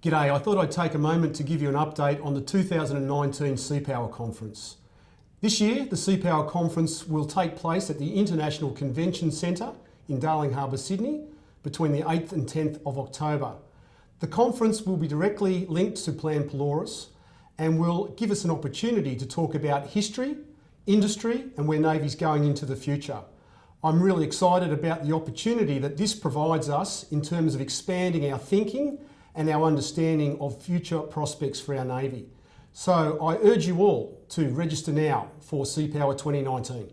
G'day, I thought I'd take a moment to give you an update on the 2019 Sea Power Conference. This year, the Sea Power Conference will take place at the International Convention Centre in Darling Harbour, Sydney, between the 8th and 10th of October. The conference will be directly linked to Plan Pelorus and will give us an opportunity to talk about history, industry and where Navy's going into the future. I'm really excited about the opportunity that this provides us in terms of expanding our thinking and our understanding of future prospects for our Navy. So I urge you all to register now for Sea Power 2019.